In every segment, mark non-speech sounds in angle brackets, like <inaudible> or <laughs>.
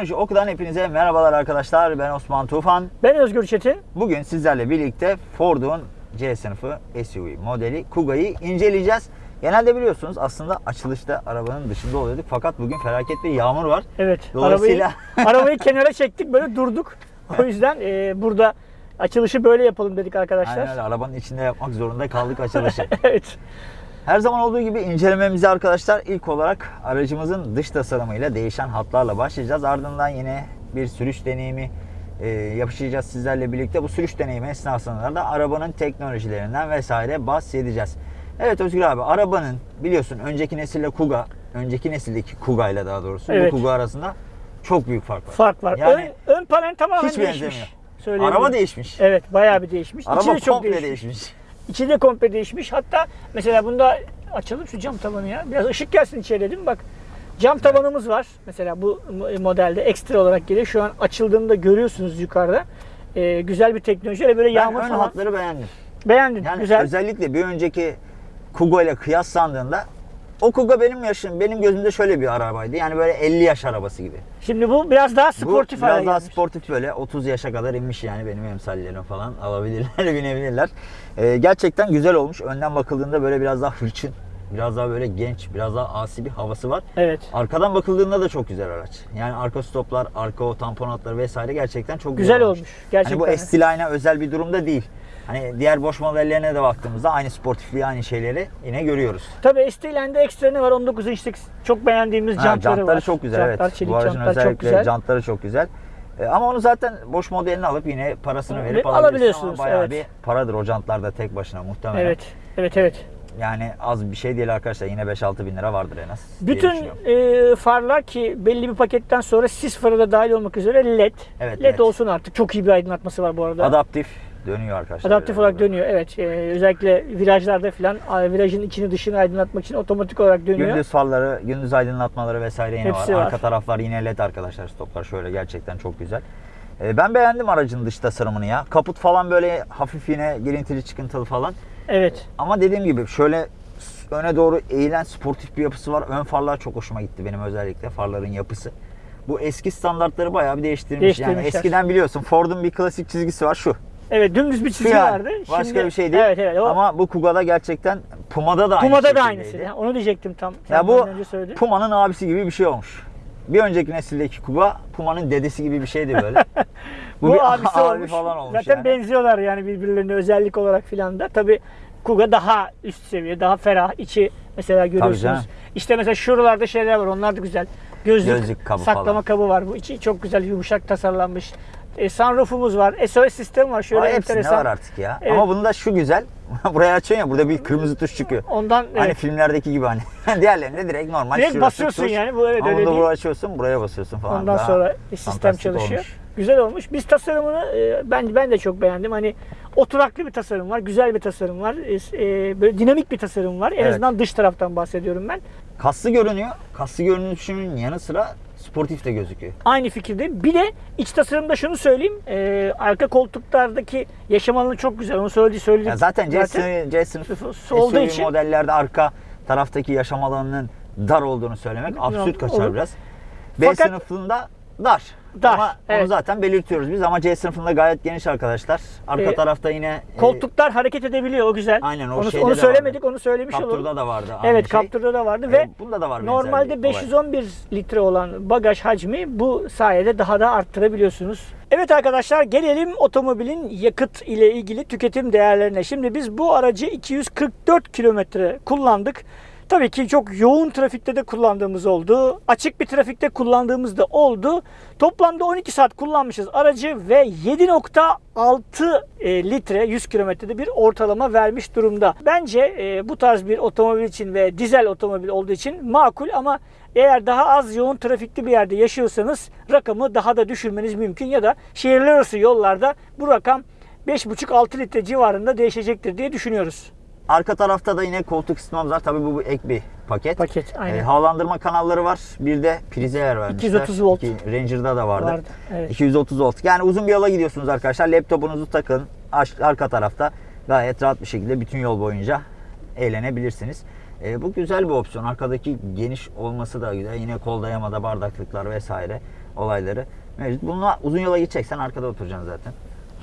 Teknoloji Oku'dan hepinize merhabalar arkadaşlar. Ben Osman Tufan. Ben Özgür Çetin. Bugün sizlerle birlikte Ford'un C sınıfı SUV modeli Kuga'yı inceleyeceğiz. Genelde biliyorsunuz aslında açılışta arabanın dışında oluyorduk. Fakat bugün felaket bir yağmur var. Evet. Dolayısıyla- Arabayı, arabayı <laughs> kenara çektik böyle durduk. O yüzden e, burada açılışı böyle yapalım dedik arkadaşlar. Aynen öyle. Arabanın içinde yapmak zorunda kaldık açılışı. <laughs> evet. Her zaman olduğu gibi incelememize arkadaşlar ilk olarak aracımızın dış tasarımıyla değişen hatlarla başlayacağız. Ardından yine bir sürüş deneyimi e, yapışacağız sizlerle birlikte. Bu sürüş deneyimi esnasında da arabanın teknolojilerinden vesaire bahsedeceğiz. Evet Özgür abi arabanın biliyorsun önceki nesille Kuga, önceki nesildeki Kuga ile daha doğrusu Evet. bu Kuga arasında çok büyük fark var. Fark var. Yani ön, ön panel tamamen hiç değişmiş. Araba değişmiş. Evet bayağı bir değişmiş. Araba çok komple değişmiş. değişmiş. İçi de komple değişmiş. Hatta mesela bunda açalım şu cam tavanı ya. Biraz ışık gelsin içeri dedim. Bak cam tavanımız var. Mesela bu mo- modelde ekstra olarak geliyor. Şu an açıldığında görüyorsunuz yukarıda. Ee, güzel bir teknoloji. Öyle böyle Ben yağmur ön falan. hatları beğendim. Beğendin. Yani güzel. özellikle bir önceki Kuga ile kıyaslandığında o Kuga benim yaşım, benim gözümde şöyle bir arabaydı. Yani böyle 50 yaş arabası gibi. Şimdi bu biraz daha sportif Bu biraz daha gelmiş. sportif böyle 30 yaşa kadar inmiş yani benim emsallerim falan alabilirler, <laughs> binebilirler. Ee, gerçekten güzel olmuş. Önden bakıldığında böyle biraz daha hırçın, biraz daha böyle genç, biraz daha asi bir havası var. Evet. Arkadan bakıldığında da çok güzel araç. Yani arka stoplar, arka o tampon hatları vesaire gerçekten çok güzel, Güzel olmuş. olmuş. Gerçekten. Hani bu S-Line'a özel bir durumda değil. Hani diğer boş modellerine de baktığımızda aynı sportifliği, aynı şeyleri yine görüyoruz. Tabii ST'lende ekstra ne var? 19 inçlik çok beğendiğimiz Ha, jantları, jantları var. çok güzel Jantlar, evet. çelik Bu aracın jantlar çok özellikle güzel. jantları çok güzel. E, ama onu zaten boş modelini alıp yine parasını Ve verip alabiliyorsunuz. Ama bayağı evet. bir paradır o jantlar da tek başına muhtemelen. Evet. Evet evet. Yani az bir şey değil arkadaşlar. Yine 5-6 bin lira vardır en az. Bütün e, farlar ki belli bir paketten sonra sis farı da dahil olmak üzere LED. Evet, LED LED. olsun artık. Çok iyi bir aydınlatması var bu arada. Adaptif dönüyor arkadaşlar. Adaptif olarak dönüyor. Evet. E, özellikle virajlarda falan virajın içini dışını aydınlatmak için otomatik olarak dönüyor. Gündüz farları, gündüz aydınlatmaları vesaire yine Hepsi var. var. Arka taraflar yine led arkadaşlar. Stoplar şöyle gerçekten çok güzel. E, ben beğendim aracın dış tasarımını ya. Kaput falan böyle hafif yine girintili çıkıntılı falan. Evet. Ama dediğim gibi şöyle öne doğru eğilen sportif bir yapısı var. Ön farlar çok hoşuma gitti benim özellikle farların yapısı. Bu eski standartları bayağı bir değiştirmiş. Yani eskiden biliyorsun Ford'un bir klasik çizgisi var şu. Evet dümdüz bir çizgi yani. vardı. Başka Şimdi- bir şey değil. Evet evet. O, Ama bu Kuga'da gerçekten Puma'da da aynı Puma'da da aynısı. Ya, Onu diyecektim tam. Ya bu. Puma'nın abisi gibi bir şey olmuş. Bir önceki nesildeki Kuga Puma'nın dedesi gibi bir şeydi böyle. bu, <laughs> Bu, bir abisi abi olmuş. falan olmuş Zaten yani. benziyorlar yani birbirlerine özellik olarak filan da. Tabi Kuga daha üst seviye, daha ferah. içi mesela görüyorsunuz. İşte mesela şuralarda şeyler var. Onlar da güzel. Gözlük, Gözlük kabı saklama falan. kabı var. Bu içi çok güzel yumuşak tasarlanmış. E, sunroofumuz var. SOS sistemi var. Şöyle hepsinde enteresan. var artık ya. Evet. Ama bunda şu güzel. <laughs> Buraya açıyorsun ya burada bir kırmızı tuş çıkıyor. Ondan Hani evet, filmlerdeki gibi hani. <laughs> Diğerlerinde direkt normal. Direkt şurası basıyorsun tuş. yani, bu evet Ama öyle bunda değil. buraya açıyorsun buraya basıyorsun falan. ondan Daha sonra sistem fantastik çalışıyor. olmuş. Güzel olmuş. Biz tasarımını e, ben ben de çok beğendim. Hani oturaklı bir tasarım var, güzel bir tasarım var. E, e, böyle dinamik bir tasarım var. En Evet. azından dış taraftan bahsediyorum ben. Kaslı görünüyor. Kaslı görünüşünün yanı sıra sportif de gözüküyor. Aynı fikirdeyim. Bir de iç tasarımda şunu söyleyeyim. E, arka koltuklardaki yaşam alanı çok güzel. Onu söyledi söyledi. Ya zaten C, sınıfı- C sınıf Sınıfı olduğu SUV için- modellerde arka taraftaki yaşam alanının dar olduğunu söylemek absürt kaçar olur. biraz. B Fakat- sınıfında dar. Dar, Ama onu evet. zaten belirtiyoruz biz ama C sınıfında gayet geniş arkadaşlar. Arka Ee, tarafta yine e, Koltuklar hareket edebiliyor. O güzel. Aynen, o onu, şeyde onu söylemedik. vardı. Onu söylemiş olalım. Captur'da da vardı Evet, şey. Captur'da da vardı E, ve bunda da var Normalde bir olay. 511 litre olan bagaj hacmi bu sayede daha da arttırabiliyorsunuz. Evet arkadaşlar gelelim otomobilin yakıt ile ilgili tüketim değerlerine. Şimdi biz bu aracı 244 kilometre kullandık. Tabii ki çok yoğun trafikte de kullandığımız oldu. Açık bir trafikte kullandığımız da oldu. Toplamda 12 saat kullanmışız aracı ve 7.6 e, litre 100 kilometrede bir ortalama vermiş durumda. Bence e, bu tarz bir otomobil için ve dizel otomobil olduğu için makul ama eğer daha az yoğun trafikli bir yerde yaşıyorsanız rakamı daha da düşürmeniz mümkün ya da şehirler arası yollarda bu rakam 5.5-6 litre civarında değişecektir diye düşünüyoruz. Arka tarafta da yine koltuk ısıtmamız var. Tabii bu, bu ek bir paket. Paket, aynen. E, havalandırma kanalları var. Bir de prize yer vermişler. 230 volt. İki- Ranger'da da vardı. Vardı, evet. 230 volt. Yani uzun bir yola gidiyorsunuz arkadaşlar. Laptopunuzu takın. Arka tarafta gayet rahat bir şekilde bütün yol boyunca eğlenebilirsiniz. E, bu güzel bir opsiyon. Arkadaki geniş olması da güzel. Yine kol dayamada bardaklıklar vesaire. olayları mevcut. Bununla uzun yola gideceksen arkada oturacaksın zaten.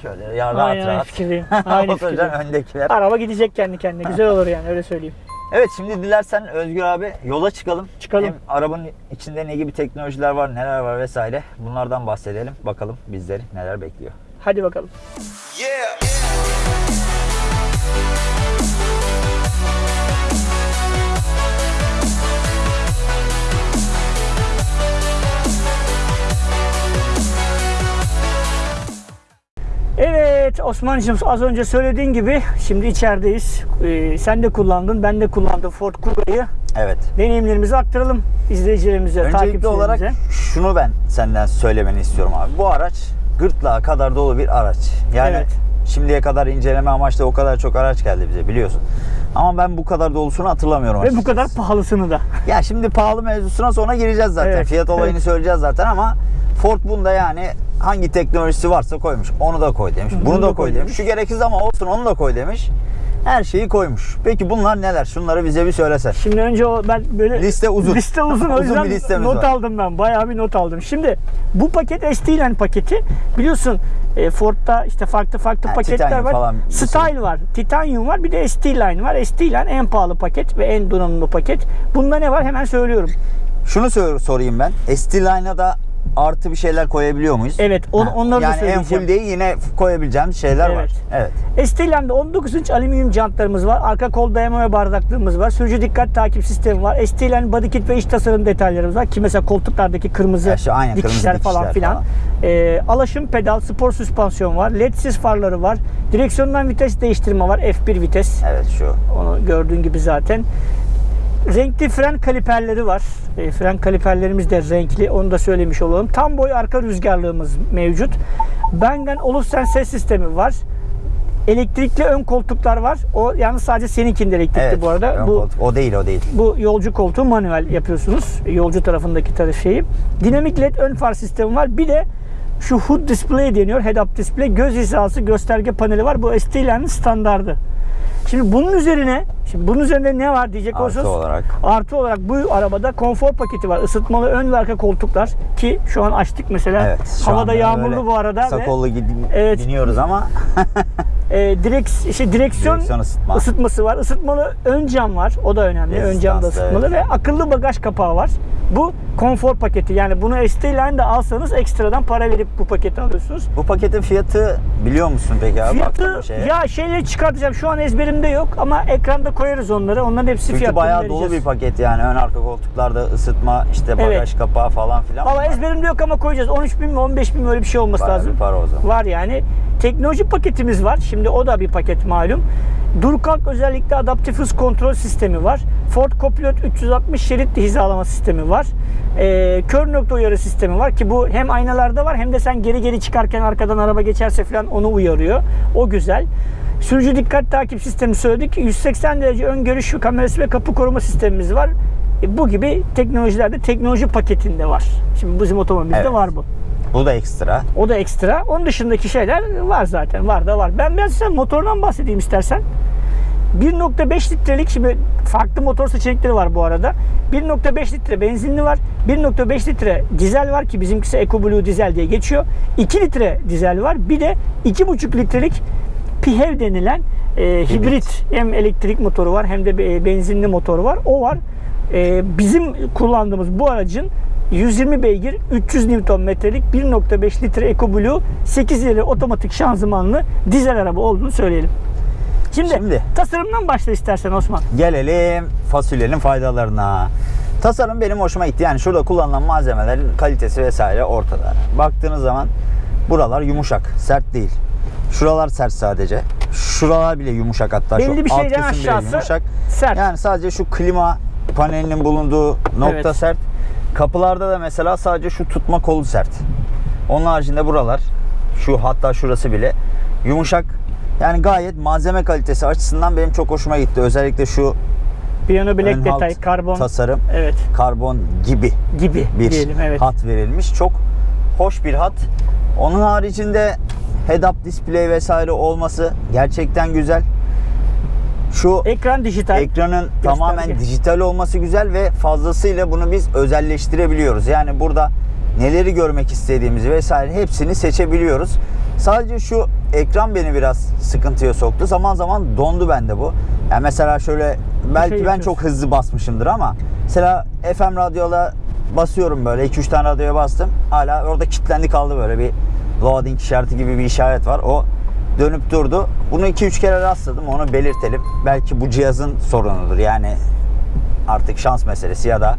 Şöyle ya rahat Aynen, rahat. fikirdeyim. <laughs> Aynı oturacaksın fikirdeyim. öndekiler. Araba gidecek kendi kendine. <laughs> Güzel olur yani öyle söyleyeyim. Evet şimdi dilersen Özgür abi yola çıkalım. Çıkalım. Hem arabanın içinde ne gibi teknolojiler var, neler var vesaire. Bunlardan bahsedelim. Bakalım bizleri neler bekliyor. Hadi bakalım. Yeah. Evet Osman'cığım az önce söylediğin gibi şimdi içerideyiz. Ee, sen de kullandın, ben de kullandım Ford Kuga'yı. Evet. Deneyimlerimizi aktaralım izleyicilerimize, Öncelikli takipçilerimize. olarak şunu ben senden söylemeni istiyorum abi. Bu araç gırtlağa kadar dolu bir araç. Yani Evet. şimdiye kadar inceleme amaçlı o kadar çok araç geldi bize biliyorsun. Ama ben bu kadar dolusunu hatırlamıyorum Ve bu açıkçası. kadar pahalısını da. <laughs> Ya şimdi pahalı mevzusuna sonra gireceğiz zaten. Evet, Fiyat olayını evet. söyleyeceğiz zaten ama Ford bunda yani hangi teknolojisi varsa koymuş. Onu da koy demiş. Bunu, da koy demiş. Şu gereksiz ama olsun onu da koy demiş. Her şeyi koymuş. Peki bunlar neler? Şunları bize bir söylesen. Şimdi önce o ben böyle Liste uzun. Liste uzun o Uzun yüzden listemiz not var. aldım ben. Bayağı bir not aldım. Şimdi bu paket ST-Line paketi biliyorsun e, Ford'da işte farklı farklı Ha, paketler var. falan. Style var, Titanium var, bir de ST-Line var. ST-Line en pahalı paket ve en donanımlı paket. Bunda ne var hemen söylüyorum. Şunu sor- sorayım ben. ST-Line'a da artı bir şeyler koyabiliyor muyuz? Evet, on- Ha, onları da yani en söyleyeceğim. full değil yine koyabileceğimiz şeyler var. Evet. Evet. ST-Line'de 19 inç alüminyum jantlarımız var. Arka kol dayama ve bardaklığımız var. Sürücü dikkat takip sistemi var. ST-Line body kit ve iç tasarım detaylarımız var. Ki mesela koltuklardaki kırmızı Ya şu aynen, kırmızı dikişler falan dikişler filan. falan. Ee, alaşım pedal, spor süspansiyon var. LED'siz farları var. Direksiyondan vites değiştirme var. F1 vites. Evet şu. Onu gördüğün gibi zaten. Renkli fren kaliperleri var. E, fren kaliperlerimiz de renkli. Onu da söylemiş olalım. Tam boy arka rüzgarlığımız mevcut. Bang'ın Olufsen ses sistemi var. Elektrikli ön koltuklar var. O yalnız sadece seninkinde elektrikli Evet. bu arada. Bu koltuk. O değil o değil. bu yolcu koltuğu manuel yapıyorsunuz. Yolcu tarafındaki taraf şeyi. Dinamik led ön far sistemi var. Bir de şu HUD display deniyor. Head up display. Göz hizası gösterge paneli var. Bu ST-Line'in standardı. Şimdi bunun üzerine şimdi bunun üzerinde ne var diyecek Artı olursanız olarak. artı olarak bu arabada konfor paketi var. Isıtmalı ön ve arka koltuklar ki şu an açtık mesela. Evet. Havada yağmurlu bu arada Kısa ve kollu Evet. biniyoruz ama <laughs> e, direkt şey, direksiyon, Direksiyon ısıtma. ısıtması var. Isıtmalı ön cam var. O da önemli. ön cam da, ısıtmalı evet. ve akıllı bagaj kapağı var. Bu konfor paketi. Yani bunu ST-Line de alsanız ekstradan para verip bu paketi alıyorsunuz. bu paketin fiyatı biliyor musun peki abi? Fiyatı şeye? ya şeyleri çıkartacağım. Şu an ezberimde yok ama ekranda koyarız onları. Onların hepsi Çünkü fiyatını bayağı vereceğiz. dolu bir paket yani ön arka koltuklarda ısıtma işte bagaj Evet. kapağı falan filan. Valla ezberimde yok ama koyacağız. 13 bin mi 15 bin mi öyle bir şey olması bayağı lazım. bir para o zaman. Var yani. Teknoloji paketimiz var. Şimdi o da bir paket malum. Dur kalk özellikle adaptif hız kontrol sistemi var. Ford Copilot 360 şerit hizalama sistemi var. Ee, kör nokta uyarı sistemi var ki bu hem aynalarda var hem de sen geri geri çıkarken arkadan araba geçerse falan onu uyarıyor. O güzel. Sürücü dikkat takip sistemi söyledik. 180 derece ön görüş kamerası ve kapı koruma sistemimiz var. E, bu gibi teknolojilerde teknoloji paketinde var. Şimdi bizim otomobilde Evet. var bu. Bu da ekstra. O da ekstra. Onun dışındaki şeyler var zaten. Var da var. Ben biraz size motordan bahsedeyim istersen. 1.5 litrelik şimdi farklı motor seçenekleri var bu arada. 1.5 litre benzinli var. 1.5 litre dizel var ki bizimkisi EcoBlue dizel diye geçiyor. 2 litre dizel var. Bir de 2.5 litrelik PHEV denilen e, hibrit. hem elektrik motoru var hem de be- benzinli motoru var. O var. E, bizim kullandığımız bu aracın 120 beygir 300 Nm'lik 1.5 litre EcoBlue 8 ileri otomatik şanzımanlı dizel araba olduğunu söyleyelim. Şimdi, Şimdi. tasarımdan başla istersen Osman. Gelelim fasulyenin faydalarına. Tasarım benim hoşuma gitti. Yani şurada kullanılan malzemelerin kalitesi vesaire ortada. Baktığınız zaman buralar yumuşak, sert değil. Şuralar sert sadece. Şuralar bile yumuşak hatta. Belli şu bir alt şeyden kısım bile yumuşak. sert. Yani sadece şu klima panelinin bulunduğu nokta Evet. sert. Kapılarda da mesela sadece şu tutma kolu sert. Onun haricinde buralar şu hatta şurası bile yumuşak. Yani gayet malzeme kalitesi açısından benim çok hoşuma gitti. Özellikle şu Piyano bilek detay, karbon tasarım evet karbon gibi gibi bir diyelim evet. hat verilmiş. Çok hoş bir hat. Onun haricinde head-up display vesaire olması gerçekten güzel. Şu Ekran dijital. ekranın tamamen dijital olması güzel ve fazlasıyla bunu biz özelleştirebiliyoruz. Yani burada neleri görmek istediğimizi vesaire hepsini seçebiliyoruz. Sadece şu ekran beni biraz sıkıntıya soktu. Zaman zaman dondu bende bu. Yani mesela şöyle belki ben yapıyorsun. çok hızlı basmışımdır ama mesela FM radyola basıyorum böyle 2-3 tane radyoya bastım. Hala orada kilitlendi kaldı böyle bir loading işareti gibi bir işaret var. O dönüp durdu. Bunu 2-3 kere rastladım. Onu belirtelim. Belki bu cihazın sorunudur. Yani artık şans meselesi ya da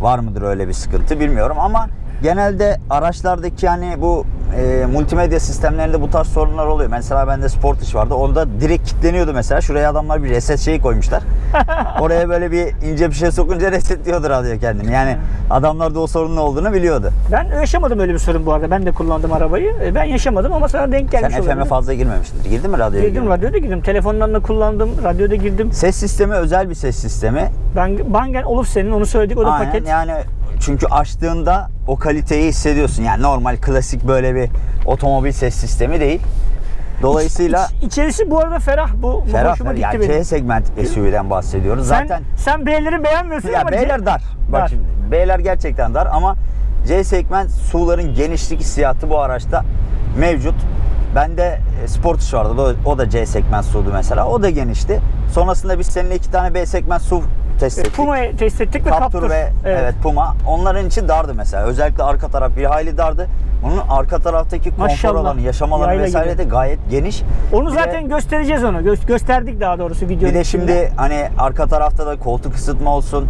var mıdır öyle bir sıkıntı bilmiyorum ama genelde araçlardaki yani bu e, multimedya sistemlerinde bu tarz sorunlar oluyor. Mesela bende Sportage vardı. Onda direkt kilitleniyordu mesela. Şuraya adamlar bir reset şeyi koymuşlar. <laughs> Oraya böyle bir ince bir şey sokunca resetliyordu radyo kendini. Yani adamlar da o sorunun olduğunu biliyordu. Ben yaşamadım öyle bir sorun bu arada. Ben de kullandım arabayı. E, Ben yaşamadım ama sana denk Sen gelmiş FM'e olabilir. fazla girmemişsindir. Girdin mi radyoya? Girdim girdin? radyoda girdim. Telefondan da kullandım. Radyoda girdim. Ses sistemi özel bir ses sistemi. Ben Bang Olufsen'in onu söyledik. O da Aynen paket. yani çünkü açtığında o kaliteyi hissediyorsun. Yani normal klasik böyle bir otomobil ses sistemi değil. Dolayısıyla İç- içerisi bu arada ferah. Bu bu ferah hoşuma gitti Yani benim. C segment SUV'den bahsediyoruz. Sen, Zaten sen B'leri beğenmiyorsun ya ama B'ler dar. Bak Dar. şimdi B'ler gerçekten dar ama C segment SUV'ların genişlik hissiyatı bu araçta mevcut. Bende Sportage vardı. O da C segment SUV'du mesela. O da genişti. Sonrasında biz seninle iki tane B segment SUV test ettik. Puma'yı test ettik ve Captur Captur. ve evet. Puma onların için dardı mesela. Özellikle arka taraf bir hayli dardı. Bunun arka taraftaki konfor Maşallah. alanı, yaşam alanı Yayla vesaire gibi. de gayet geniş. Onu Bir de- zaten göstereceğiz onu. Gö- gösterdik daha doğrusu videonun bir de içinde. şimdi hani arka tarafta da koltuk ısıtma olsun.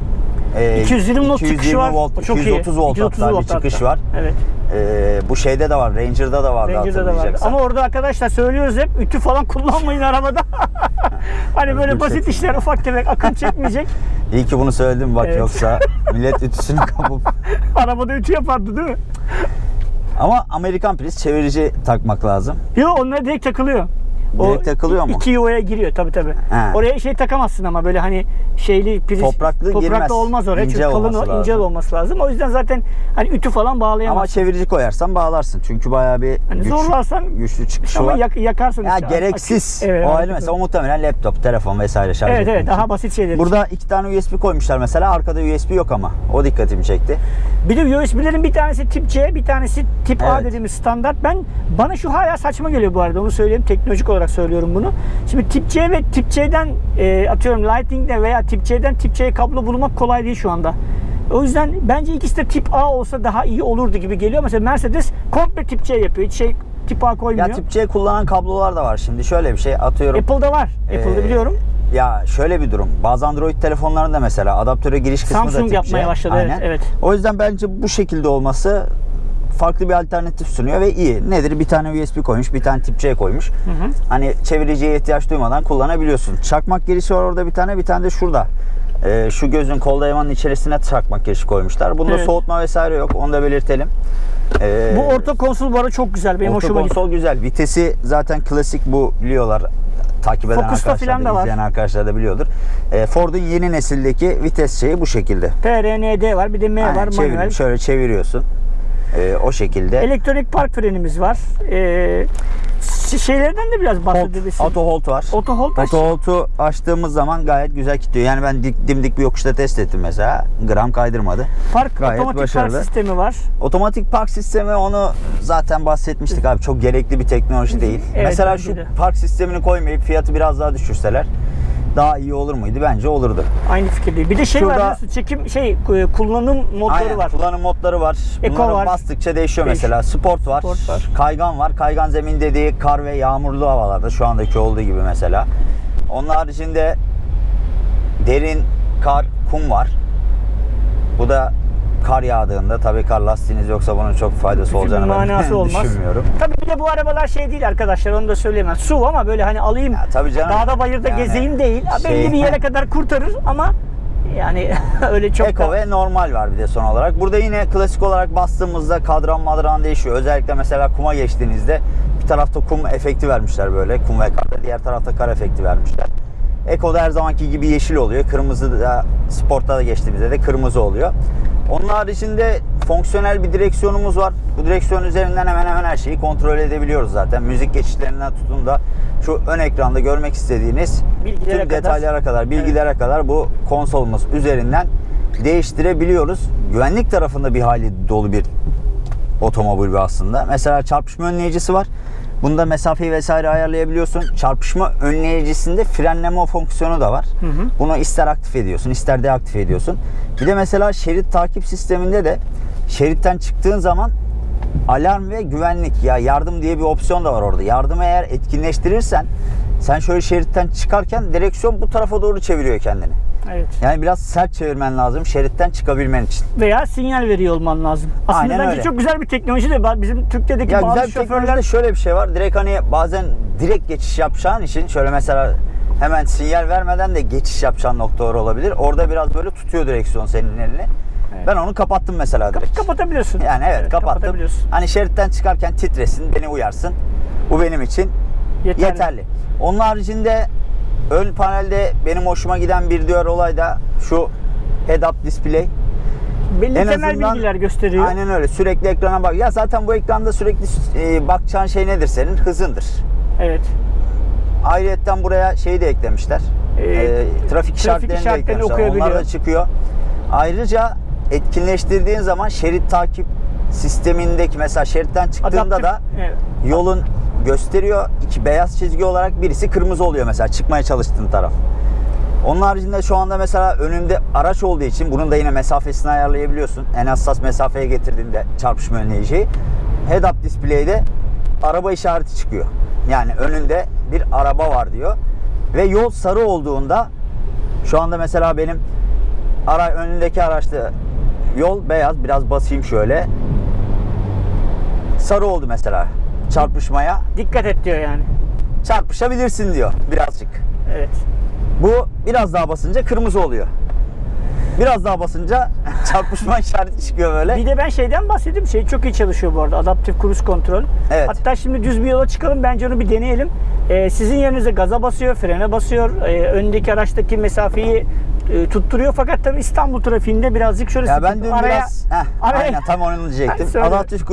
e, 220 volt çıkışı var. volt, çok iyi. 230 volt 230 hatta bir volt çıkış hatta. var. Evet. E, bu şeyde de var, Ranger'da da vardı Ranger'da da vardı. Ama orada arkadaşlar söylüyoruz hep ütü falan kullanmayın arabada. <laughs> hani böyle basit işler ufak tefek akım çekmeyecek. <laughs> İyi ki bunu söyledim bak Evet. yoksa <laughs> millet ütüsünü kapıp. Arabada ütü yapardı değil mi? Ama Amerikan priz çevirici takmak lazım. Yok onlar direkt takılıyor. Direkt takılıyor mu? İki yuvaya giriyor tabii tabii. He. Oraya şey takamazsın ama böyle hani şeyli priz. Topraklı topraklı girmez. olmaz oraya İnce çünkü kalın olması o, ince lazım. olması lazım. O yüzden zaten hani ütü falan Ama bağlayamazsın. çevirici koyarsan bağlarsın. Çünkü bayağı bir Hani güç- zorlarsan güçlü çıkışı ama var. yak- yakarsın Ya işte. gereksiz. Evet, o ayrı mesela o muhtemelen laptop, telefon vesaire şarj Evet evet için. daha basit şeyler. için. Burada iki tane USB koymuşlar mesela. Arkada USB yok ama. O dikkatimi çekti. Bir de USB'lerin bir tanesi tip C, bir tanesi tip A Evet. dediğimiz standart. Ben bana şu hala saçma geliyor bu arada. Onu söyleyeyim. Teknolojik olarak söylüyorum bunu. Şimdi tip C ve tip C'den e, atıyorum Lightning'de veya tip C'den tip C'ye kablo bulmak kolay değil şu anda. O yüzden bence ikisi de tip A olsa daha iyi olurdu gibi geliyor. Mesela Mercedes komple tip C yapıyor. Hiç şey tip A koymuyor. Ya tip C kullanan kablolar da var şimdi. Şöyle bir şey atıyorum. Apple'da var. Apple'da Ee, biliyorum. Ya şöyle bir durum. Bazı Android telefonlarında mesela adaptöre giriş kısmı da Samsung tip yapmaya C. başladı, evet, Aynen. evet. O yüzden bence bu şekilde olması farklı bir alternatif sunuyor ve iyi. Nedir? Bir tane USB koymuş, bir tane tip C koymuş. Hani çeviriciye ihtiyaç duymadan kullanabiliyorsun. Çakmak girişi var orada bir tane, bir tane de şurada. Ee, şu gözün kol dayamanın içerisine çakmak girişi koymuşlar. Bunda Evet. soğutma vesaire yok. Onu da belirtelim. Ee, Bu orta konsol arada çok güzel. Benim Orta hoşuma gitti. konsol güzel. Vitesi zaten klasik bu biliyorlar. Takip eden Focus'ta arkadaşlar da, da var. izleyen arkadaşlar da biliyordur. Ee, Ford'un yeni nesildeki vites şeyi bu şekilde. PRND var. Bir de M Aynen, var. Manuel. şöyle çeviriyorsun. Ee, o şekilde. Elektronik park frenimiz var. Ş- şeylerden de biraz bahsedebilirsin. auto hold var. Auto hold Auto hold'u açtığımız zaman gayet güzel kilitliyor. Yani ben dik, dimdik bir yokuşta test ettim mesela. Gram kaydırmadı. Park Gayet otomatik başarılı. park sistemi var. Otomatik park sistemi onu zaten bahsetmiştik abi. Çok gerekli bir teknoloji değil. Evet, Mesela şu de. park sistemini koymayıp fiyatı biraz daha düşürseler daha iyi olur muydu? Bence olurdu. Aynı fikirdeyim. Bir de şey var Şurada- biliyorsun, çekim şey e, kullanım modları Aynen. var. Kullanım modları var. Eko Bunları var. bastıkça değişiyor Değişiyor. mesela. Sport var, Sport var. Kaygan var. Kaygan zemin dediği kar ve yağmurlu havalarda şu andaki olduğu gibi mesela. Onun haricinde derin kar, kum var. Bu da kar yağdığında tabii kar lastiğiniz yoksa bunun çok faydası Bir olacağını ben manası <laughs> olmaz. düşünmüyorum. Tabii bir de bu arabalar şey değil arkadaşlar onu da söyleyemem. Su ama böyle hani alayım Ya tabii canım. dağda bayırda Yani gezeyim değil. Ha, Belli şey- bir yere <laughs> kadar kurtarır ama yani <laughs> öyle çok Eko da... ve normal var bir de son olarak. Burada yine klasik olarak bastığımızda kadran madran değişiyor. Özellikle mesela kuma geçtiğinizde bir tarafta kum efekti vermişler böyle. Kum ve kar. Diğer tarafta kar efekti vermişler. Eko'da her zamanki gibi yeşil oluyor. Kırmızı da sportta da geçtiğimizde de kırmızı oluyor. Onun haricinde fonksiyonel bir direksiyonumuz var. Bu direksiyon üzerinden hemen hemen her şeyi kontrol edebiliyoruz zaten. Müzik geçişlerinden tutun da şu ön ekranda görmek istediğiniz Bilgilere tüm kadar. detaylara kadar, bilgilere kadar bu konsolumuz üzerinden değiştirebiliyoruz. Güvenlik tarafında bir hali dolu bir otomobil aslında. Mesela çarpışma önleyicisi var. Bunda mesafeyi vesaire ayarlayabiliyorsun. Çarpışma önleyicisinde frenleme fonksiyonu da var. Bunu ister aktif ediyorsun, ister deaktif ediyorsun. Bir de mesela şerit takip sisteminde de şeritten çıktığın zaman alarm ve güvenlik ya yardım diye bir opsiyon da var orada. Yardımı eğer etkinleştirirsen sen şöyle şeritten çıkarken direksiyon bu tarafa doğru çeviriyor kendini. Evet. Yani biraz sert çevirmen lazım şeritten çıkabilmen için. Veya sinyal veriyor olman lazım. Aslında Aynen bence öyle. çok güzel bir teknoloji de bizim Türkiye'deki Ya bazı güzel bir şoförler teknolojide şöyle bir şey var. Direkt hani bazen direkt geçiş yapacağın için şöyle mesela hemen sinyal vermeden de geçiş yapacağın noktalar olabilir. Orada biraz böyle tutuyor direksiyon senin elini. Evet. Ben onu kapattım mesela direkt. kapatabiliyorsun. Yani evet, kapattım. kapatabiliyorsun. Hani şeritten çıkarken titresin, beni uyarsın. Bu benim için Yeterli. yeterli. Onun haricinde ön panelde benim hoşuma giden bir diğer olay da şu head-up display. Belli En temel azından- bilgiler gösteriyor. Aynen öyle. Sürekli ekrana bak. Ya zaten bu ekranda sürekli e, bakacağın şey nedir senin? Hızındır. Evet. Ayrıyetten buraya şeyi de eklemişler. Ee, Ee, trafik işaretlerini de eklemişler. okuyabiliyor. Onlar da çıkıyor. Ayrıca etkinleştirdiğin zaman şerit takip sistemindeki mesela şeritten çıktığında Adaptif- da evet. yolun gösteriyor. iki beyaz çizgi olarak birisi kırmızı oluyor mesela çıkmaya çalıştığın taraf. Onun haricinde şu anda mesela önünde araç olduğu için bunun da yine mesafesini ayarlayabiliyorsun. En hassas mesafeye getirdiğinde çarpışma önleyiciyi. Head-up display'de araba işareti çıkıyor. Yani önünde bir araba var diyor. Ve yol sarı olduğunda şu anda mesela benim ara önündeki araçta yol beyaz. Biraz basayım şöyle. Sarı oldu mesela çarpışmaya. Dikkat et diyor yani. Çarpışabilirsin diyor birazcık. Evet. Bu biraz daha basınca kırmızı oluyor. Biraz daha basınca <laughs> çarpışma işareti çıkıyor böyle. Bir de ben şeyden bahsedeyim. Şey çok iyi çalışıyor bu arada. Adaptif cruise kontrol. Evet. Hatta şimdi düz bir yola çıkalım. Bence onu bir deneyelim. Ee, sizin yerinize gaza basıyor, frene basıyor. Ee, öndeki araçtaki mesafeyi e, tutturuyor. Fakat tabii İstanbul trafiğinde birazcık şöyle Ya ben dün araya, biraz <laughs> heh, araya- aynen tam onu diyecektim. <laughs> Adaptif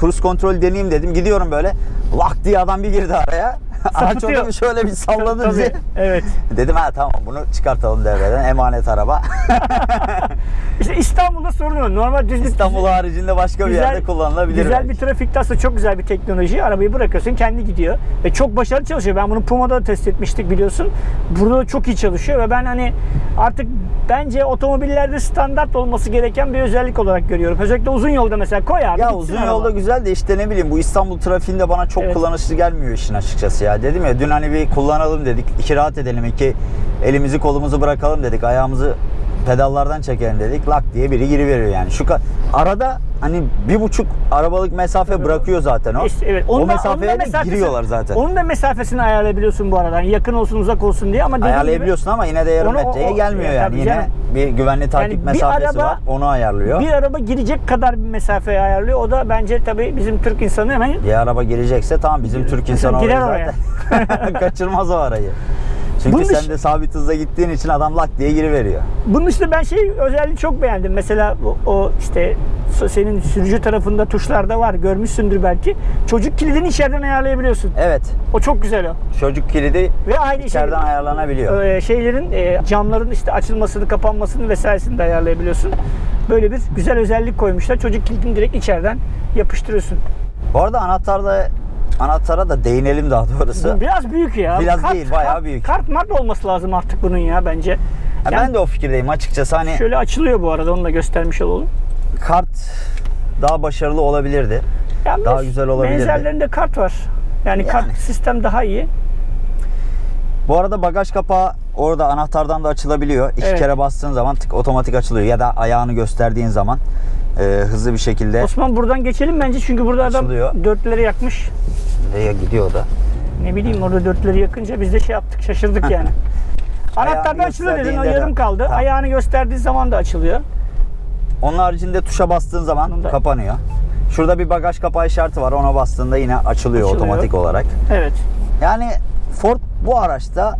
cruise kontrol deneyeyim dedim. Gidiyorum böyle. Lak diye adam bir girdi araya. Orada bir şöyle bir salladı Tabii, bizi. Evet. Dedim ha tamam bunu çıkartalım devreden. Emanet araba. <laughs> İşte İstanbul'da sorun yok. Normal düz İstanbul haricinde başka bir yerde kullanılabilir. Güzel belki. bir trafikte aslında çok güzel bir teknoloji. Arabayı bırakıyorsun kendi gidiyor. Ve çok başarılı çalışıyor. Ben bunu Puma'da da test etmiştik biliyorsun. Burada da çok iyi çalışıyor ve ben hani artık bence otomobillerde standart olması gereken bir özellik olarak görüyorum. Özellikle uzun yolda mesela koy abi. Ya uzun araba. yolda güzel de işte ne bileyim bu İstanbul trafiğinde bana çok Evet. kullanışlı gelmiyor işin açıkçası ya. Dedim ya dün hani bir kullanalım dedik. iki rahat edelim. iki elimizi kolumuzu bırakalım dedik. Ayağımızı pedallardan çekelim dedik. Lak diye biri giriveriyor yani. Şu arada hani bir buçuk arabalık mesafe bırakıyor zaten o. İşte evet. o Onun da- mesafeye onun da de giriyorlar zaten. Onun da mesafesini ayarlayabiliyorsun bu arada. Yani yakın olsun uzak olsun diye ama dediğim gibi- Ayarlayabiliyorsun ama yine de yarım Onu- o- metreye o- gelmiyor ya yani. Yine canım. bir güvenli takip Yani mesafesi araba- var. Onu ayarlıyor. Bir araba girecek kadar bir mesafeyi ayarlıyor. O da bence tabii bizim Türk insanı hemen Bir araba girecekse tamam bizim Türk insanı Girer orayı zaten. <laughs> Kaçırmaz o arayı. Çünkü Bunun sen de sabit hızla gittiğin için adam lak diye giriveriyor. Bunun işte ben şey özelliğini çok beğendim. Mesela o, o işte senin sürücü tarafında tuşlarda var. Görmüşsündür belki. Çocuk kilidini içeriden ayarlayabiliyorsun. Evet. O çok güzel o. Çocuk kilidi Ve aynı içeriden şey, ayarlanabiliyor. e, şeylerin e, camların işte açılmasını, kapanmasını vesairesini de ayarlayabiliyorsun. Böyle bir güzel özellik koymuşlar. Çocuk kilidini direkt içeriden yapıştırıyorsun. Bu arada anahtarda anahtara da değinelim daha doğrusu. Bu biraz büyük ya. Biraz değil, bayağı kart, büyük. Kart mart olması lazım artık bunun ya bence. Yani ben de o fikirdeyim açıkçası hani Şöyle açılıyor bu arada onu da göstermiş olalım. kart daha başarılı olabilirdi. Yani Daha güzel olabilirdi. Benzerlerinde kart var. Yani, Yani. kart sistem daha iyi. Bu arada bagaj kapağı orada anahtardan da açılabiliyor. İki Evet. kere bastığın zaman tık otomatik açılıyor ya da ayağını gösterdiğin zaman e, hızlı bir şekilde Osman buradan geçelim bence çünkü burada adam Açılıyor. dörtleri yakmış. Nereye gidiyor da. Ne bileyim orada dörtleri yakınca biz de şey yaptık şaşırdık <laughs> yani. Anahtarda açılıyor dedin o yarım kaldı. Tamam. Ayağını gösterdiği zaman da açılıyor. Onun haricinde tuşa bastığın zaman Bunda- kapanıyor. Şurada bir bagaj kapağı işareti var. Ona bastığında yine açılıyor, Açılıyor. otomatik olarak. Evet. Yani Ford bu araçta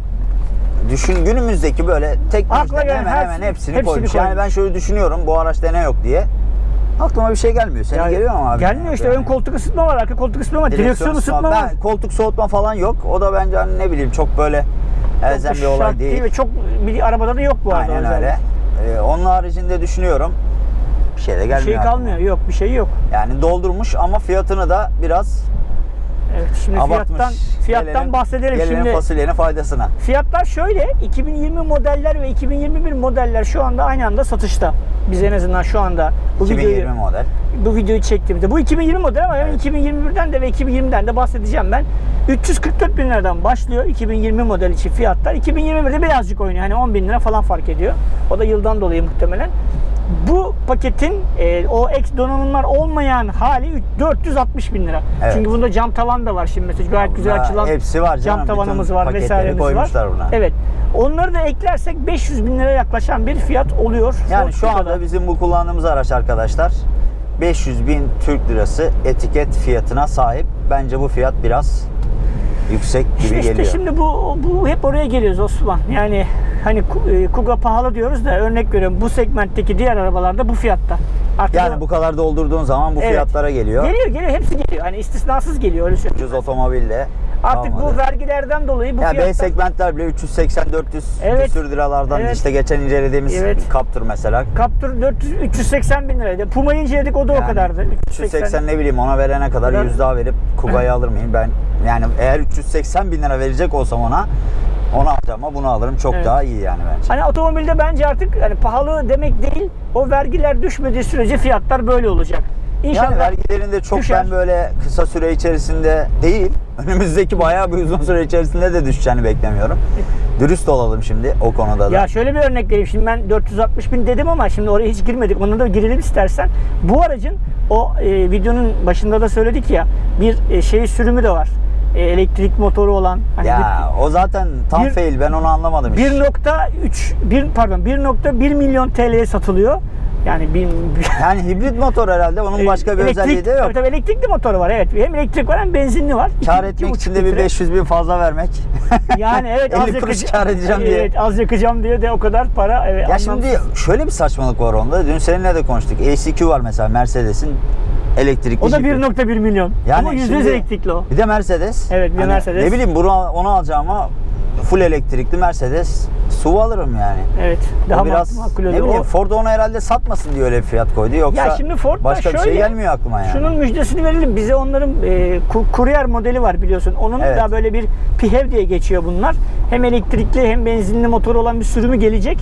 düşün günümüzdeki böyle gelen hemen hemen hepsini, hepsini koymuş. Yani koymuş. ben şöyle düşünüyorum bu araçta ne yok diye. Aklıma bir şey gelmiyor. Senin Ya, geliyor mu abi? Gelmiyor işte ön koltuk ısıtma var, arka koltuk ısıtma var, direksiyon ısıtma var. Ben, koltuk soğutma falan yok. O da bence hani ne bileyim çok böyle elzem bir olay şart değil. ve çok bir arabada da yok bu arada. Aynen öyle. Ee, onun haricinde düşünüyorum. bir şey de Bir gelmiyor. şey aklıma. kalmıyor. Yok bir şey yok. Yani doldurmuş ama fiyatını da biraz Evet şimdi abartmış. fiyattan fiyattan Gelelim- bahsedelim gelelim şimdi. fasulyenin faydasına. Fiyatlar şöyle 2020 modeller ve 2021 modeller şu anda aynı anda satışta. Biz en azından şu anda bu 2020 videoyu model. bu videoyu çektiğimde. Bu 2020 model ama Evet. 2021'den de ve 2020'den de bahsedeceğim ben. 344 bin liradan başlıyor 2020 model için fiyatlar. 2021'de birazcık oynuyor. Hani 10 bin lira falan fark ediyor. O da yıldan dolayı muhtemelen. Bu paketin e, o ek donanımlar olmayan hali üç- 460 bin lira. Evet. Çünkü bunda cam tavan da var şimdi mesela gayet güzel açılan hepsi var canım. cam tavanımız var vesairemiz var. buna. Evet. Onları da eklersek 500 bin liraya yaklaşan bir fiyat oluyor. Yani şu anda bizim bu kullandığımız araç arkadaşlar 500 bin Türk lirası etiket fiyatına sahip. Bence bu fiyat biraz yüksek gibi İşte, işte geliyor. şimdi bu bu hep oraya geliyoruz Osman. Yani hani e, Kuga pahalı diyoruz da örnek veriyorum bu segmentteki diğer arabalarda bu fiyatta. Artık Yani o- bu kadar doldurduğun zaman bu Evet. fiyatlara geliyor. geliyor geliyor hepsi geliyor. Hani istisnasız geliyor öyle söyleyeyim. Ucuz otomobille. Artık kalmadı. bu vergilerden dolayı bu ya B fiyatlar segmentler bile 380-400 Evet. küsür liralardan Evet. işte geçen incelediğimiz Evet. Captur mesela. Captur 400 380 bin liraydı. Puma'yı inceledik o da o Yani kadardı. 380 ne bileyim ona verene kadar Kadar- 100 daha verip Kuga'yı alır mıyım? Ben yani eğer 380 bin lira verecek olsam ona onu alacağım ama bunu alırım çok Evet. daha iyi yani bence. Hani otomobilde bence artık hani pahalı demek değil. O vergiler düşmediği sürece fiyatlar böyle olacak. İnşallah Yani vergilerinde çok düşer. ben böyle kısa süre içerisinde değil, önümüzdeki bayağı bir uzun süre içerisinde de düşeceğini beklemiyorum. Dürüst olalım şimdi o konuda da. Ya şöyle bir örnek vereyim. Şimdi ben 460 bin dedim ama şimdi oraya hiç girmedik. Ona da girelim istersen. Bu aracın o e, videonun başında da söyledik ya bir e, şey sürümü de var. E, elektrik motoru olan. Hani Ya o zaten tam Bir- fail ben onu anlamadım bir- hiç. 1.3 bir pardon 1.1 milyon TL'ye satılıyor. Yani bin, <laughs> Yani hibrit motor herhalde onun başka bir Elektrik- özelliği de yok. Tabii, tabii elektrikli motoru var evet. Hem elektrik var hem benzinli var. Kar İki- etmek için de bir litre. 500 bin fazla vermek. <laughs> Yani evet <laughs> 50 az yakıcı- kar edeceğim diye. Evet az yakacağım diye de o kadar para. Evet, Ya anlamsız. şimdi şöyle bir saçmalık var onda. Dün seninle de konuştuk. ACQ var mesela Mercedes'in elektrikli o da jipi. 1.1 milyon. Yani Ama %100 şimdi- elektrikli o. Bir de Mercedes. Evet, bir Hani Mercedes. Ne bileyim bunu onu alacağıma full elektrikli Mercedes SUV alırım yani. Evet. O Daha biraz makul ne bileyim O- Ford onu herhalde satmasın diye öyle fiyat koydu. Yoksa Ya şimdi Ford başka bir şey şöyle, gelmiyor aklıma yani. Şunun müjdesini verelim. Bize onların e, ku- Courier modeli var biliyorsun. Onun Evet. da böyle bir PHEV diye geçiyor bunlar. Hem elektrikli hem benzinli motor olan bir sürümü gelecek.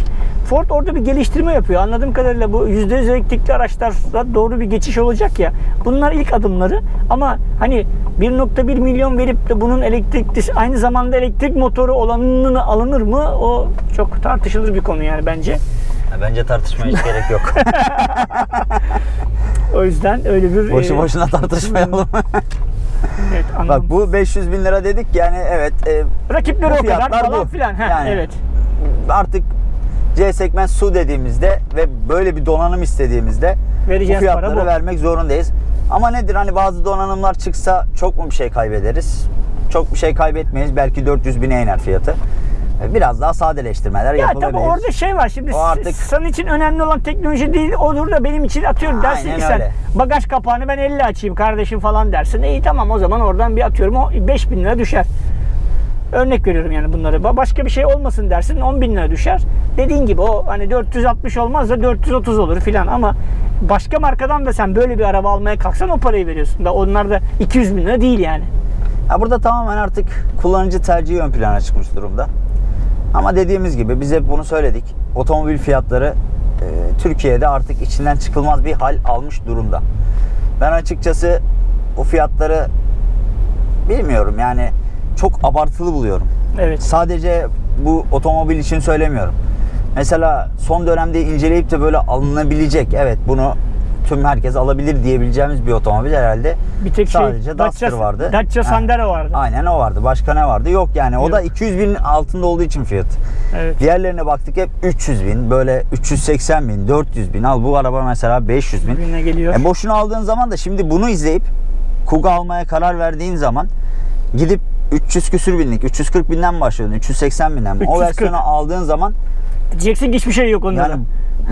Ford orada bir geliştirme yapıyor. Anladığım kadarıyla bu %100 elektrikli araçlara doğru bir geçiş olacak ya. Bunlar ilk adımları ama hani 1.1 milyon verip de bunun elektrikli aynı zamanda elektrik motoru olanını alınır mı? O çok tartışılır bir konu yani bence. Ya Bence tartışmaya hiç gerek yok. <laughs> O yüzden öyle bir Boşu e, boşuna tartışmayalım. <laughs> Evet, Bak bu 500 bin lira dedik yani evet e, Rakipleri o kadar falan bu. filan. Heh, Yani evet. artık C segment su dediğimizde ve böyle bir donanım istediğimizde Vereceğiz bu para fiyatları bu. vermek zorundayız. Ama nedir hani bazı donanımlar çıksa çok mu bir şey kaybederiz? Çok bir şey kaybetmeyiz. Belki 400 bine iner fiyatı. E, Biraz daha sadeleştirmeler Ya yapılabilir. tabii orada şey var şimdi O artık- senin için önemli olan teknoloji değil olur da benim için atıyorum dersin Aynen ki sen öyle. bagaj kapağını ben 50 açayım kardeşim falan dersin. İyi tamam o zaman oradan bir atıyorum o 5000 lira düşer. Örnek veriyorum yani bunları. Ba- Başka bir şey olmasın dersin 10 bin lira düşer. Dediğin gibi o hani 460 olmaz da 430 olur filan ama başka markadan da sen böyle bir araba almaya kalksan o parayı veriyorsun. Da onlar da 200 bin lira değil yani. Ya burada tamamen artık kullanıcı tercihi ön plana çıkmış durumda. Ama dediğimiz gibi biz hep bunu söyledik. Otomobil fiyatları e, Türkiye'de artık içinden çıkılmaz bir hal almış durumda. Ben açıkçası o fiyatları bilmiyorum yani çok abartılı buluyorum. Evet. Sadece bu otomobil için söylemiyorum. Mesela son dönemde inceleyip de böyle alınabilecek evet bunu tüm herkes alabilir diyebileceğimiz bir otomobil herhalde Bir tek şey sadece Duster Dacia, vardı. Dacia Ha. Sandero vardı. Aynen o vardı. Başka ne vardı? Yok yani. O da Yok. 200 bin altında olduğu için fiyat. Evet. Diğerlerine baktık hep 300 bin, böyle 380 bin, 400 bin. Al bu araba mesela 500 bin. Birbirine geliyor. E boşuna aldığın zaman da şimdi bunu izleyip Kuga almaya karar verdiğin zaman gidip 300 küsür binlik, 340 binden başlıyordun, 380 binden. O 340. versiyonu aldığın zaman Diyeceksin hiçbir şey yok onda. yani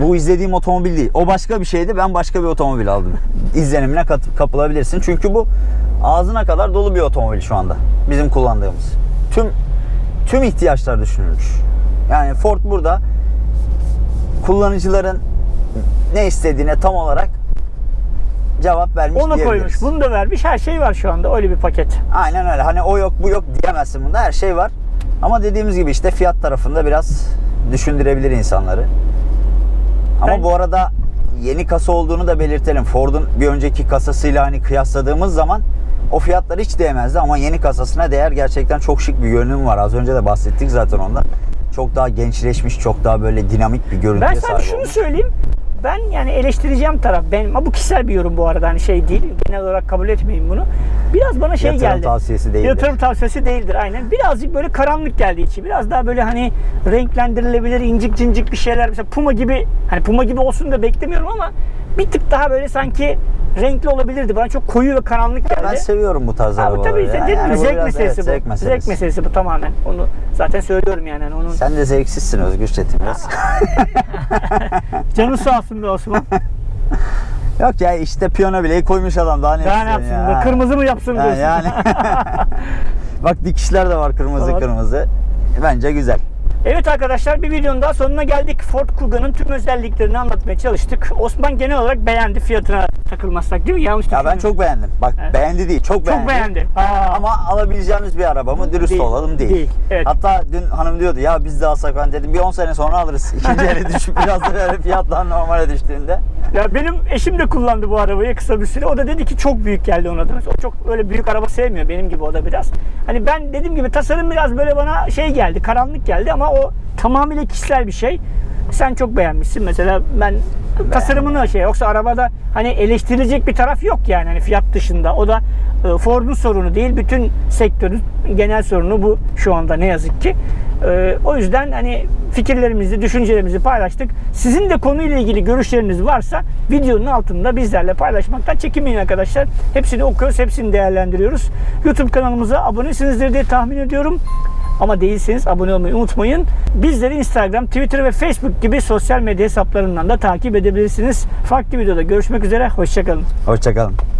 bu izlediğim otomobil değil. O başka bir şeydi. Ben başka bir otomobil aldım. İzlenimine kat- kapılabilirsin. Çünkü bu ağzına kadar dolu bir otomobil şu anda. Bizim kullandığımız. Tüm tüm ihtiyaçlar düşünülmüş. Yani Ford burada kullanıcıların ne istediğine tam olarak cevap vermiş Onu koymuş, bunu da vermiş. Her şey var şu anda. Öyle bir paket. Aynen öyle. Hani o yok bu yok diyemezsin bunda. Her şey var. Ama dediğimiz gibi işte fiyat tarafında biraz düşündürebilir insanları. Ama Ben- bu arada yeni kasa olduğunu da belirtelim. Ford'un bir önceki kasasıyla hani kıyasladığımız zaman o fiyatlar hiç değmezdi ama yeni kasasına değer gerçekten çok şık bir görünüm var. Az önce de bahsettik zaten ondan. Çok daha gençleşmiş, çok daha böyle dinamik bir görüntüye Ben sahip sadece şunu olmuş. söyleyeyim. Ben yani eleştireceğim taraf benim. Ama bu kişisel bir yorum bu arada hani şey değil. Genel olarak kabul etmeyin bunu. Biraz bana şey Yatırım geldi. tavsiyesi değildir. Yatırım tavsiyesi değildir aynen. Birazcık böyle karanlık geldi içi. Biraz daha böyle hani renklendirilebilir, incik cincik bir şeyler. Mesela Puma gibi, hani Puma gibi olsun da beklemiyorum ama bir tık daha böyle sanki renkli olabilirdi. Bana çok koyu ve karanlık geldi. Ben seviyorum bu tarz arabaları. tabii ya. dedim Yani zevk biraz, meselesi evet, bu. Zevk meselesi. meselesi bu tamamen. Onu zaten söylüyorum yani. Hani onun Sen de zevksizsin Özgür Çetin biraz. <laughs> canı sağ olsun be Osman. <laughs> Yok ya işte piyano bile koymuş adam daha ne Daha ne yapsın? ya? Kırmızı mı yapsın diyorsun. yani. <laughs> Bak dikişler de var kırmızı Var. kırmızı. Bence güzel. Evet arkadaşlar bir videonun daha sonuna geldik. Ford Kugga'nın tüm özelliklerini anlatmaya çalıştık. Osman genel olarak beğendi fiyatına takılmazsak değil mi? Yanlış Ya ben çok beğendim. Bak Evet. beğendi değil, çok beğendi. çok beğendi. Aa, Ama alabileceğimiz bir araba mı? Dürüst Değil. olalım değil. Değil, evet. Hatta dün hanım diyordu ya biz de alsak ben dedim bir 10 sene sonra alırız. <laughs> İkinci ele düşüp biraz da böyle fiyatlar normale düştüğünde. Ya benim eşim de kullandı bu arabayı kısa bir süre. O da dedi ki çok büyük geldi ona da. O çok öyle büyük araba sevmiyor benim gibi o da biraz. Hani ben dediğim gibi tasarım biraz böyle bana şey geldi, karanlık geldi ama o tamamıyla kişisel bir şey. Sen çok beğenmişsin mesela ben tasarımını şey yoksa arabada hani eleştirilecek bir taraf yok yani hani fiyat dışında. O da e, Ford'un sorunu değil, bütün sektörün genel sorunu bu şu anda ne yazık ki. E, o yüzden hani fikirlerimizi, düşüncelerimizi paylaştık. Sizin de konuyla ilgili görüşleriniz varsa videonun altında bizlerle paylaşmaktan çekinmeyin arkadaşlar. Hepsini okuyoruz, hepsini değerlendiriyoruz. YouTube kanalımıza abonesinizdir diye tahmin ediyorum. Ama değilseniz abone olmayı unutmayın. Bizleri Instagram, Twitter ve Facebook gibi sosyal medya hesaplarından da takip edebilirsiniz. Farklı videoda görüşmek üzere. Hoşçakalın. Hoşçakalın.